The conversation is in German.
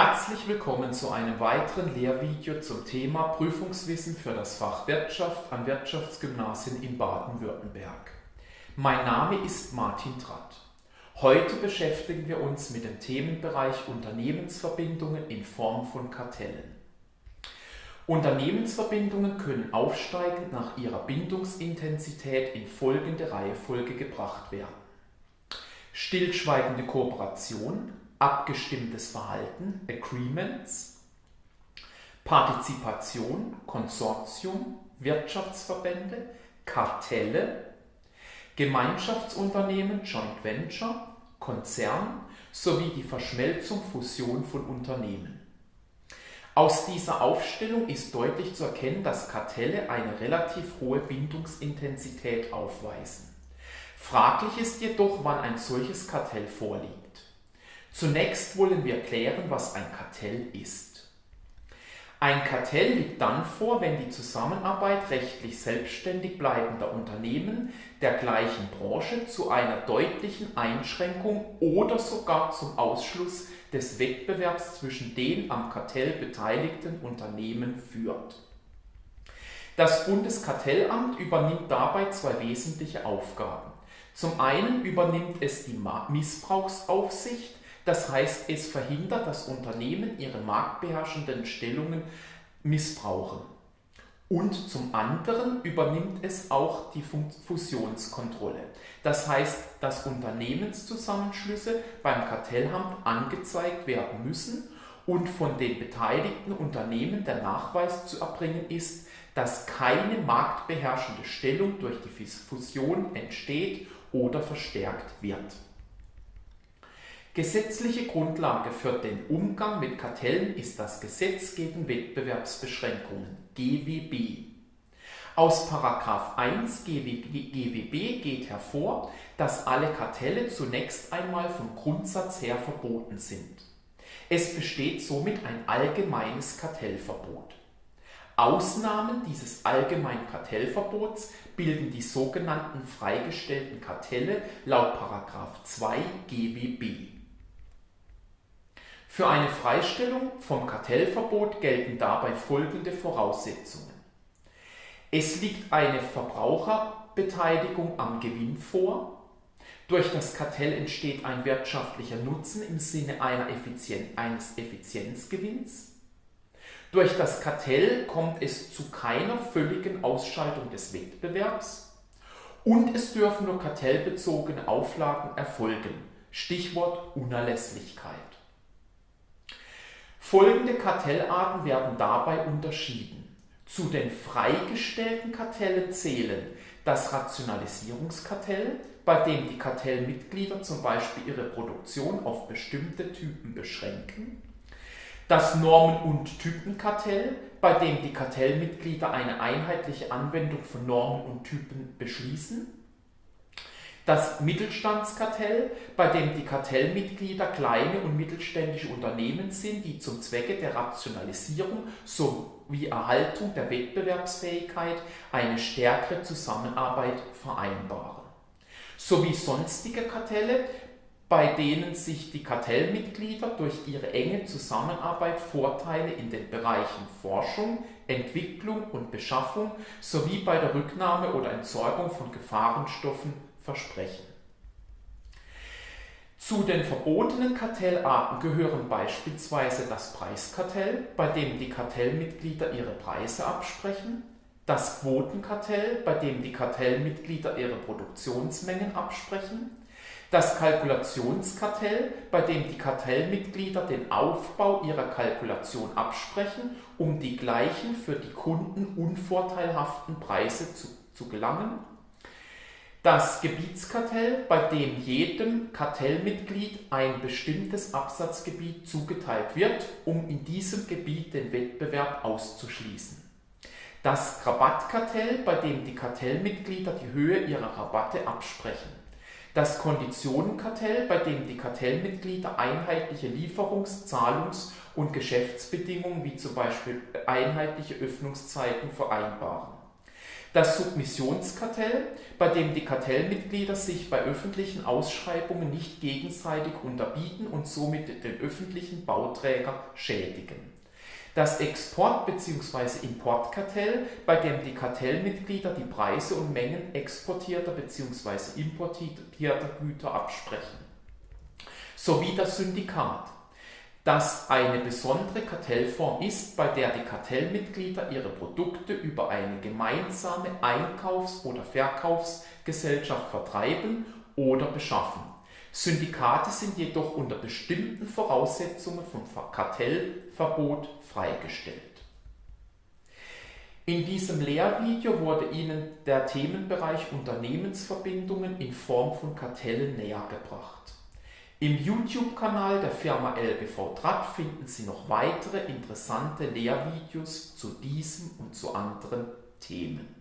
Herzlich willkommen zu einem weiteren Lehrvideo zum Thema Prüfungswissen für das Fach Wirtschaft an Wirtschaftsgymnasien in Baden-Württemberg. Mein Name ist Martin Tratt. Heute beschäftigen wir uns mit dem Themenbereich Unternehmensverbindungen in Form von Kartellen. Unternehmensverbindungen können aufsteigend nach ihrer Bindungsintensität in folgende Reihefolge gebracht werden. Stillschweigende Kooperation, abgestimmtes Verhalten, Agreements, Partizipation, Konsortium, Wirtschaftsverbände, Kartelle, Gemeinschaftsunternehmen, Joint Venture, Konzern sowie die Verschmelzung, Fusion von Unternehmen. Aus dieser Aufstellung ist deutlich zu erkennen, dass Kartelle eine relativ hohe Bindungsintensität aufweisen. Fraglich ist jedoch, wann ein solches Kartell vorliegt. Zunächst wollen wir klären, was ein Kartell ist. Ein Kartell liegt dann vor, wenn die Zusammenarbeit rechtlich selbstständig bleibender Unternehmen der gleichen Branche zu einer deutlichen Einschränkung oder sogar zum Ausschluss des Wettbewerbs zwischen den am Kartell beteiligten Unternehmen führt. Das Bundeskartellamt übernimmt dabei zwei wesentliche Aufgaben. Zum einen übernimmt es die Missbrauchsaufsicht das heißt, es verhindert, dass Unternehmen ihre marktbeherrschenden Stellungen missbrauchen. Und zum anderen übernimmt es auch die Fusionskontrolle. Das heißt, dass Unternehmenszusammenschlüsse beim Kartellamt angezeigt werden müssen und von den beteiligten Unternehmen der Nachweis zu erbringen ist, dass keine marktbeherrschende Stellung durch die Fusion entsteht oder verstärkt wird. Gesetzliche Grundlage für den Umgang mit Kartellen ist das Gesetz gegen Wettbewerbsbeschränkungen GWB. Aus 1 GWB geht hervor, dass alle Kartelle zunächst einmal vom Grundsatz her verboten sind. Es besteht somit ein allgemeines Kartellverbot. Ausnahmen dieses allgemeinen Kartellverbots bilden die sogenannten freigestellten Kartelle laut 2 GWB. Für eine Freistellung vom Kartellverbot gelten dabei folgende Voraussetzungen. Es liegt eine Verbraucherbeteiligung am Gewinn vor. Durch das Kartell entsteht ein wirtschaftlicher Nutzen im Sinne Effizien eines Effizienzgewinns. Durch das Kartell kommt es zu keiner völligen Ausschaltung des Wettbewerbs und es dürfen nur kartellbezogene Auflagen erfolgen. Stichwort Unerlässlichkeit. Folgende Kartellarten werden dabei unterschieden. Zu den freigestellten Kartellen zählen das Rationalisierungskartell, bei dem die Kartellmitglieder zum Beispiel ihre Produktion auf bestimmte Typen beschränken, das Normen- und Typenkartell, bei dem die Kartellmitglieder eine einheitliche Anwendung von Normen und Typen beschließen, das Mittelstandskartell, bei dem die Kartellmitglieder kleine und mittelständische Unternehmen sind, die zum Zwecke der Rationalisierung sowie Erhaltung der Wettbewerbsfähigkeit eine stärkere Zusammenarbeit vereinbaren. Sowie sonstige Kartelle, bei denen sich die Kartellmitglieder durch ihre enge Zusammenarbeit Vorteile in den Bereichen Forschung, Entwicklung und Beschaffung sowie bei der Rücknahme oder Entsorgung von Gefahrenstoffen versprechen. Zu den verbotenen Kartellarten gehören beispielsweise das Preiskartell, bei dem die Kartellmitglieder ihre Preise absprechen, das Quotenkartell, bei dem die Kartellmitglieder ihre Produktionsmengen absprechen, das Kalkulationskartell, bei dem die Kartellmitglieder den Aufbau ihrer Kalkulation absprechen, um die gleichen für die Kunden unvorteilhaften Preise zu, zu gelangen das Gebietskartell, bei dem jedem Kartellmitglied ein bestimmtes Absatzgebiet zugeteilt wird, um in diesem Gebiet den Wettbewerb auszuschließen. Das Rabattkartell, bei dem die Kartellmitglieder die Höhe ihrer Rabatte absprechen. Das Konditionenkartell, bei dem die Kartellmitglieder einheitliche Lieferungs-, Zahlungs- und Geschäftsbedingungen wie zum Beispiel einheitliche Öffnungszeiten vereinbaren Das Submissionskartell, bei dem die Kartellmitglieder sich bei öffentlichen Ausschreibungen nicht gegenseitig unterbieten und somit den öffentlichen Bauträger schädigen. Das Export- bzw. Importkartell, bei dem die Kartellmitglieder die Preise und Mengen exportierter bzw. importierter Güter absprechen. Sowie das Syndikat, das eine besondere Kartellform ist, bei der die Kartellmitglieder ihre Produkte über eine gemeinsame Einkaufs- oder Verkaufsgesellschaft vertreiben oder beschaffen. Syndikate sind jedoch unter bestimmten Voraussetzungen vom Kartellverbot freigestellt. In diesem Lehrvideo wurde Ihnen der Themenbereich Unternehmensverbindungen in Form von Kartellen nähergebracht. Im YouTube-Kanal der Firma LBV Draht finden Sie noch weitere interessante Lehrvideos zu diesem und zu anderen Themen.